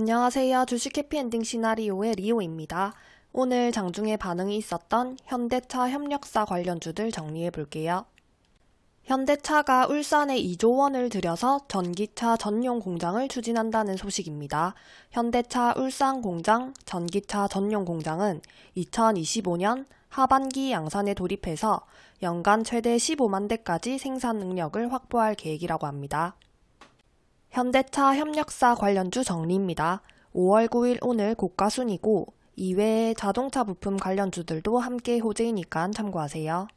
안녕하세요. 주식 해피엔딩 시나리오의 리오입니다. 오늘 장중에 반응이 있었던 현대차 협력사 관련주들 정리해 볼게요. 현대차가 울산에 2조 원을 들여서 전기차 전용 공장을 추진한다는 소식입니다. 현대차 울산 공장 전기차 전용 공장은 2025년 하반기 양산에 돌입해서 연간 최대 15만 대까지 생산 능력을 확보할 계획이라고 합니다. 현대차 협력사 관련주 정리입니다. 5월 9일 오늘 고가순이고 이외에 자동차 부품 관련주들도 함께 호재이니까 참고하세요.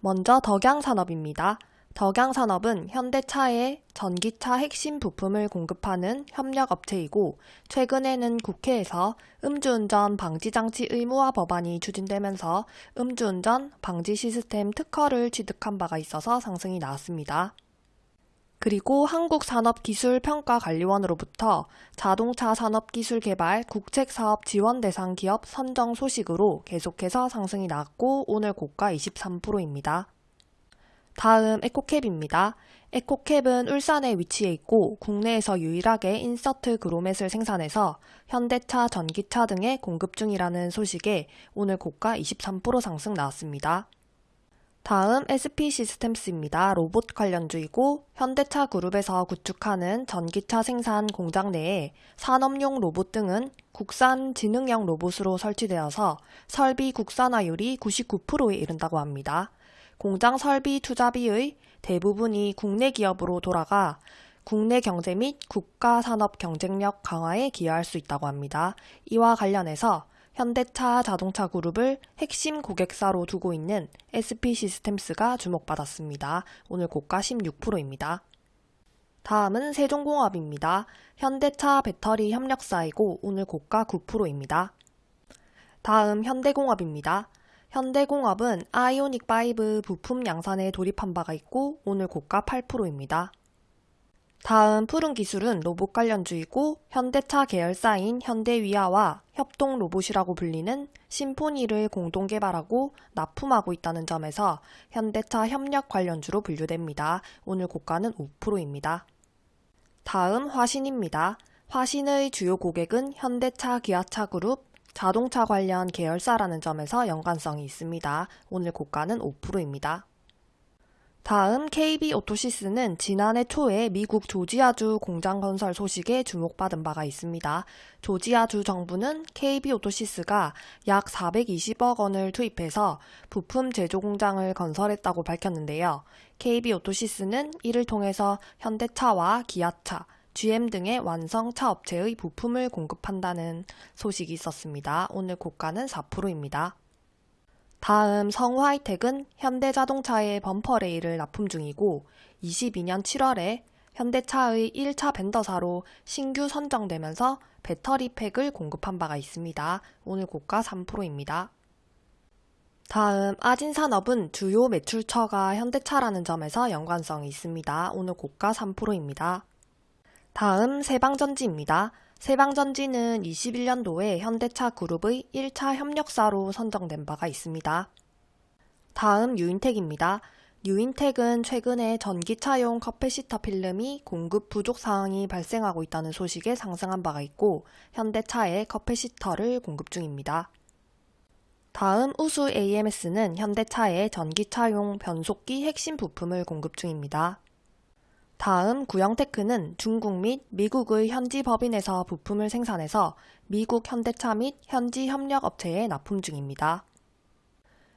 먼저 덕양산업입니다. 덕양산업은 현대차에 전기차 핵심 부품을 공급하는 협력업체이고 최근에는 국회에서 음주운전 방지장치 의무화 법안이 추진되면서 음주운전 방지 시스템 특허를 취득한 바가 있어서 상승이 나왔습니다. 그리고 한국산업기술평가관리원으로부터 자동차 산업기술 개발 국책사업 지원 대상 기업 선정 소식으로 계속해서 상승이 나왔고 오늘 고가 23%입니다. 다음 에코캡입니다. 에코캡은 울산에 위치해 있고 국내에서 유일하게 인서트 그로맷을 생산해서 현대차, 전기차 등에 공급 중이라는 소식에 오늘 고가 23% 상승 나왔습니다. 다음 SP 시스템스입니다. 로봇 관련주이고 현대차 그룹에서 구축하는 전기차 생산 공장 내에 산업용 로봇 등은 국산 지능형 로봇으로 설치되어서 설비 국산화율이 99%에 이른다고 합니다. 공장 설비 투자비의 대부분이 국내 기업으로 돌아가 국내 경제 및 국가 산업 경쟁력 강화에 기여할 수 있다고 합니다. 이와 관련해서 현대차 자동차 그룹을 핵심 고객사로 두고 있는 SP 시스템스가 주목받았습니다. 오늘 고가 16%입니다. 다음은 세종공업입니다. 현대차 배터리 협력사이고 오늘 고가 9%입니다. 다음 현대공업입니다. 현대공업은 아이오닉5 부품 양산에 돌입한 바가 있고 오늘 고가 8%입니다. 다음 푸른 기술은 로봇 관련주이고 현대차 계열사인 현대위아와 협동 로봇이라고 불리는 심포니를 공동 개발하고 납품하고 있다는 점에서 현대차 협력 관련주로 분류됩니다. 오늘 고가는 5%입니다. 다음 화신입니다. 화신의 주요 고객은 현대차 기아차 그룹, 자동차 관련 계열사라는 점에서 연관성이 있습니다. 오늘 고가는 5%입니다. 다음 KB 오토시스는 지난해 초에 미국 조지아주 공장 건설 소식에 주목받은 바가 있습니다. 조지아주 정부는 KB 오토시스가 약 420억 원을 투입해서 부품 제조 공장을 건설했다고 밝혔는데요. KB 오토시스는 이를 통해서 현대차와 기아차, GM 등의 완성차 업체의 부품을 공급한다는 소식이 있었습니다. 오늘 고가는 4%입니다. 다음 성화이텍은 현대자동차의 범퍼 레일을 납품 중이고 22년 7월에 현대차의 1차 벤더사로 신규 선정되면서 배터리 팩을 공급한 바가 있습니다. 오늘 고가 3%입니다. 다음 아진산업은 주요 매출처가 현대차라는 점에서 연관성이 있습니다. 오늘 고가 3%입니다. 다음 세방전지입니다. 세방전지는 21년도에 현대차 그룹의 1차 협력사로 선정된 바가 있습니다. 다음 뉴인텍입니다. 뉴인텍은 최근에 전기차용 커패시터 필름이 공급 부족 상황이 발생하고 있다는 소식에 상승한 바가 있고 현대차에 커패시터를 공급 중입니다. 다음 우수 AMS는 현대차에 전기차용 변속기 핵심 부품을 공급 중입니다. 다음 구영테크는 중국 및 미국의 현지 법인에서 부품을 생산해서 미국 현대차 및 현지 협력업체에 납품 중입니다.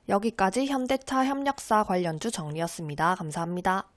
여기까지 현대차 협력사 관련주 정리였습니다. 감사합니다.